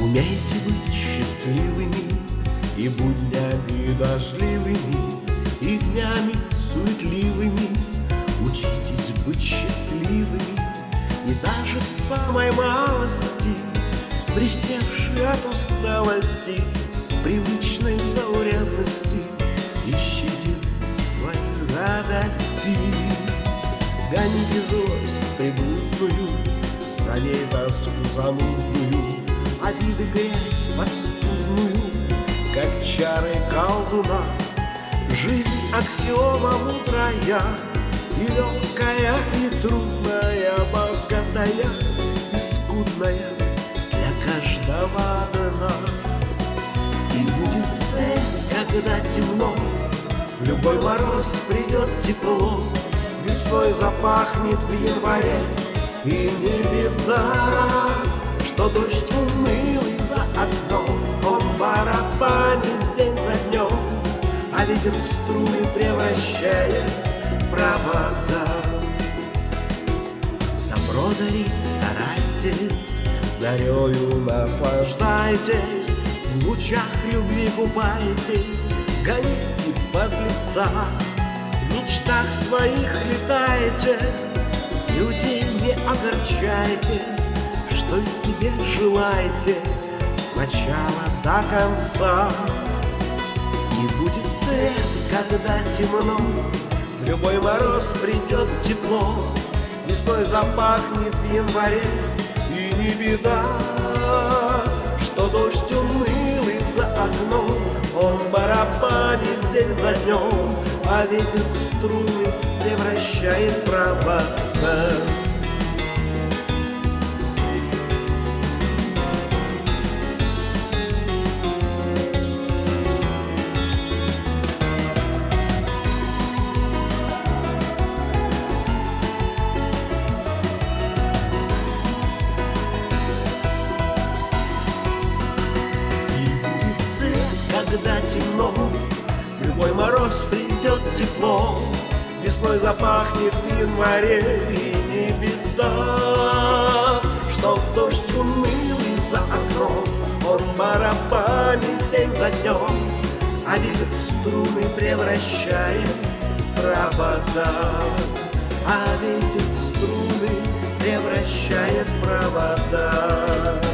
Умейте быть счастливыми И буднями дождливыми И днями суетливыми. Учитесь быть счастливыми И даже в самой малости Присевши от усталости Привычной заурядности. Ищите свои радости. Гоните злость приблудную За ней замутную Обиды подспудную Как чары колдуна. Жизнь аксиома мудрая И легкая, и трудная Богатая и скудная Для каждого одна И будет цель, когда темно В любой мороз придет тепло Весной запахнет в январе И не беда Что дождь ветер в струны превращает провода. Добро дарить старайтесь Зарею наслаждайтесь В лучах любви купайтесь Гоните подлеца В мечтах своих летайте Людей не огорчайте Что и себе желаете С начала до конца Свет, когда темно. В любой мороз придет тепло. Весной запахнет в январе И не беда Что дождь унылый за окном. Он барабанит день за днем А ветер в струны превращает провода темно любой мороз придет тепло. Весной запахнет в январе И не беда Что дождь унылый за окном Он барабанит день за днем. А ветер в струны превращает провода. А ветер в струны превращает провода